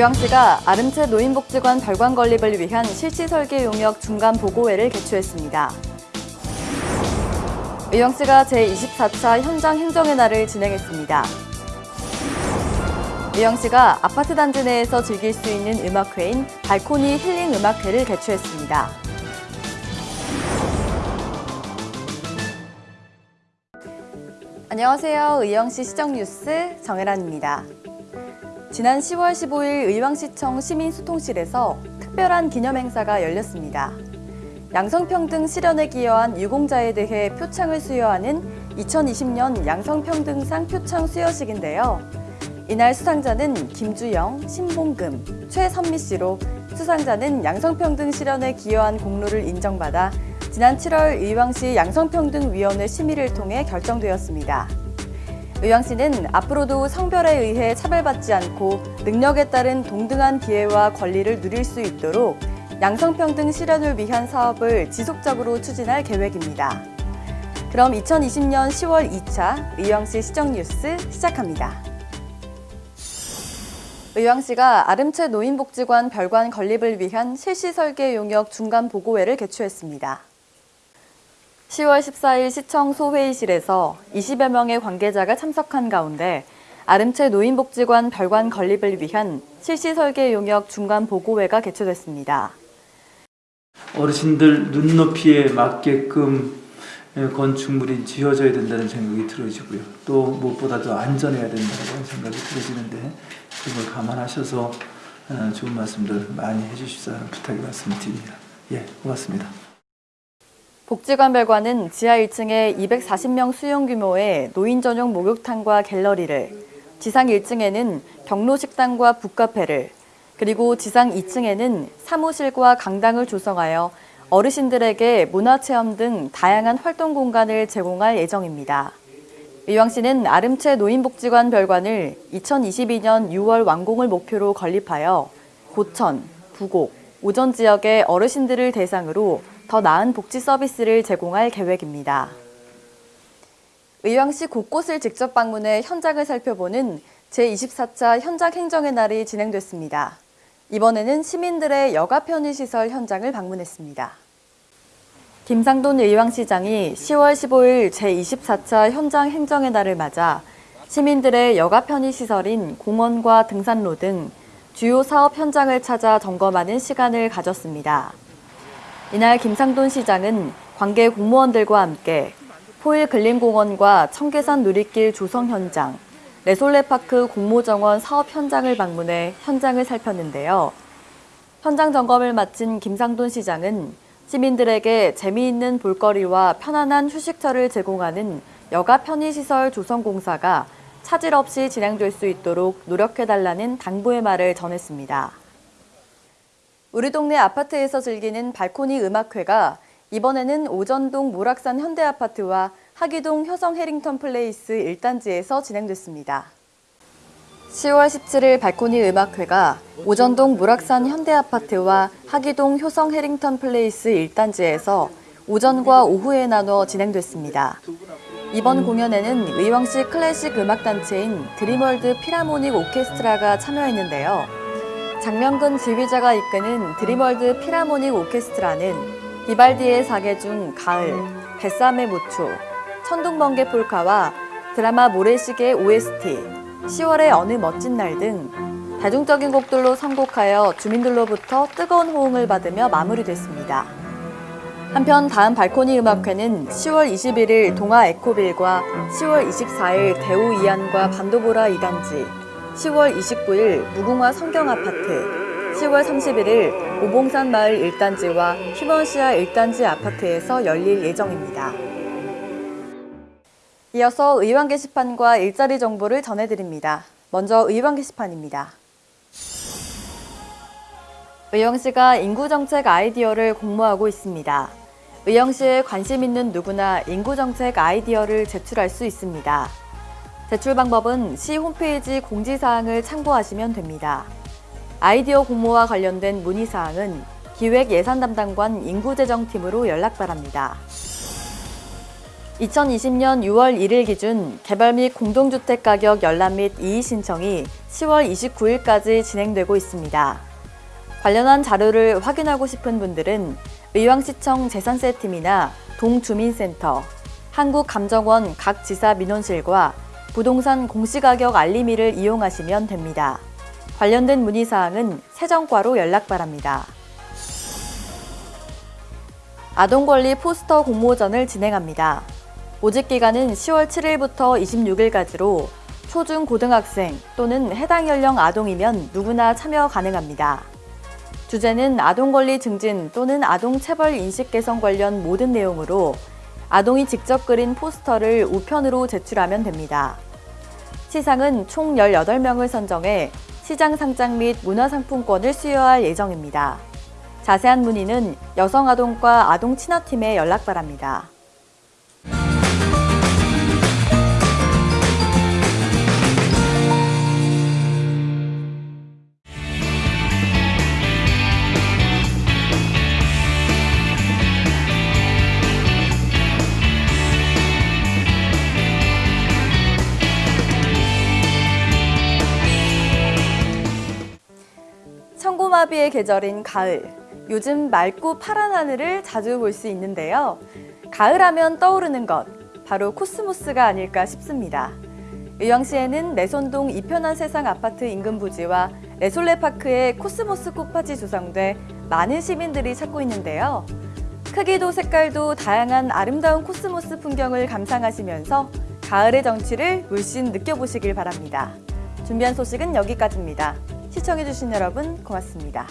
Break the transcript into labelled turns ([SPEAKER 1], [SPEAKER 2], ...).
[SPEAKER 1] 의왕시가 아름채 노인복지관 별관 건립을 위한 실시 설계 용역 중간 보고회를 개최했습니다. 의왕시가 제24차 현장 행정의 날을 진행했습니다. 의왕시가 아파트 단지 내에서 즐길 수 있는 음악회인 발코니 힐링 음악회를 개최했습니다. 안녕하세요. 의왕시 시정뉴스 정혜란입니다. 지난 10월 15일 의왕시청 시민소통실에서 특별한 기념행사가 열렸습니다. 양성평등 실현에 기여한 유공자에 대해 표창을 수여하는 2020년 양성평등상 표창 수여식인데요. 이날 수상자는 김주영, 신봉금, 최선미 씨로 수상자는 양성평등 실현에 기여한 공로를 인정받아 지난 7월 의왕시 양성평등위원회 심의를 통해 결정되었습니다. 의왕 시는 앞으로도 성별에 의해 차별받지 않고 능력에 따른 동등한 기회와 권리를 누릴 수 있도록 양성평등 실현을 위한 사업을 지속적으로 추진할 계획입니다. 그럼 2020년 10월 2차 의왕시 시정뉴스 시작합니다. 의왕시가 아름채 노인복지관 별관 건립을 위한 실시 설계 용역 중간 보고회를 개최했습니다. 10월 14일 시청 소회의실에서 20여 명의 관계자가 참석한 가운데 아름채 노인복지관 별관 건립을 위한 실시 설계 용역 중간 보고회가 개최됐습니다.
[SPEAKER 2] 어르신들 눈높이에 맞게끔 건축물이 지어져야 된다는 생각이 들어지고요. 또 무엇보다도 안전해야 된다는 생각이 들어지는데 그걸 감안하셔서 어, 좋은 말씀들 많이 해주십사는 부탁의 말씀을 드립니다. 예, 고맙습니다.
[SPEAKER 1] 복지관 별관은 지하 1층에 240명 수용 규모의 노인 전용 목욕탕과 갤러리를, 지상 1층에는 경로 식당과 북카페를, 그리고 지상 2층에는 사무실과 강당을 조성하여 어르신들에게 문화체험 등 다양한 활동 공간을 제공할 예정입니다. 의왕시는 아름채 노인복지관 별관을 2022년 6월 완공을 목표로 건립하여 고천, 부곡, 오전 지역의 어르신들을 대상으로 더 나은 복지 서비스를 제공할 계획입니다. 의왕시 곳곳을 직접 방문해 현장을 살펴보는 제24차 현장 행정의 날이 진행됐습니다. 이번에는 시민들의 여가 편의시설 현장을 방문했습니다. 김상돈 의왕시장이 10월 15일 제24차 현장 행정의 날을 맞아 시민들의 여가 편의시설인 공원과 등산로 등 주요 사업 현장을 찾아 점검하는 시간을 가졌습니다. 이날 김상돈 시장은 관계 공무원들과 함께 포일 근린공원과 청계산 누리길 조성 현장, 레솔레파크 공모정원 사업 현장을 방문해 현장을 살폈는데요. 현장 점검을 마친 김상돈 시장은 시민들에게 재미있는 볼거리와 편안한 휴식처를 제공하는 여가 편의시설 조성 공사가 차질 없이 진행될 수 있도록 노력해달라는 당부의 말을 전했습니다. 우리 동네 아파트에서 즐기는 발코니 음악회가 이번에는 오전동 모락산 현대아파트와 학의동 효성 해링턴 플레이스 1단지에서 진행됐습니다. 10월 17일 발코니 음악회가 오전동 모락산 현대아파트와 학의동 효성 해링턴 플레이스 1단지에서 오전과 오후에 나눠 진행됐습니다. 이번 공연에는 의왕시 클래식 음악단체인 드림월드 필하모닉 오케스트라가 참여했는데요. 장명근 지휘자가 이끄는 드림월드 필하모닉 오케스트라는 비발디의 사계 중 가을, 베사메 무초, 천둥번개 폴카와 드라마 모래시계 OST, 10월의 어느 멋진 날등 대중적인 곡들로 선곡하여 주민들로부터 뜨거운 호응을 받으며 마무리됐습니다. 한편 다음 발코니 음악회는 10월 21일 동아 에코빌과 10월 24일 대우 이안과 반도보라 2단지, 10월 29일 무궁화 성경아파트, 10월 31일 오봉산 마을 1단지와 휴먼시아 1단지 아파트에서 열릴 예정입니다. 이어서 의왕 게시판과 일자리 정보를 전해드립니다. 먼저 의왕 게시판입니다. 의왕시가 인구정책 아이디어를 공모하고 있습니다. 의왕시에 관심 있는 누구나 인구정책 아이디어를 제출할 수 있습니다. 제출 방법은 시 홈페이지 공지사항을 참고하시면 됩니다. 아이디어 공모와 관련된 문의사항은 기획예산담당관 인구재정팀으로 연락 바랍니다. 2020년 6월 1일 기준 개발 및 공동주택 가격 열람 및 이의 신청이 10월 29일까지 진행되고 있습니다. 관련한 자료를 확인하고 싶은 분들은 의왕시청 재산세팀이나 동주민센터, 한국감정원 각 지사 민원실과 부동산 공시가격 알림이를 이용하시면 됩니다. 관련된 문의사항은 세정과로 연락 바랍니다. 아동권리 포스터 공모전을 진행합니다. 모집 기간은 10월 7일부터 26일까지로 초중 고등학생 또는 해당 연령 아동이면 누구나 참여 가능합니다. 주제는 아동권리 증진 또는 아동체벌 인식 개선 관련 모든 내용으로 아동이 직접 그린 포스터를 우편으로 제출하면 됩니다. 시상은 총 18명을 선정해 시장 상장 및 문화상품권을 수여할 예정입니다. 자세한 문의는 여성아동과 아동친화팀에 연락 바랍니다. 천고마비의 계절인 가을. 요즘 맑고 파란 하늘을 자주 볼 수 있는데요. 가을하면 떠오르는 것, 바로 코스모스가 아닐까 싶습니다. 의왕시에는 내손동 이편한 세상 아파트 인근 부지와 레솔레파크에 코스모스 꽃밭이 조성돼 많은 시민들이 찾고 있는데요. 크기도 색깔도 다양한 아름다운 코스모스 풍경을 감상하시면서 가을의 정취를 물씬 느껴보시길 바랍니다. 준비한 소식은 여기까지입니다. 시청해주신 여러분 고맙습니다.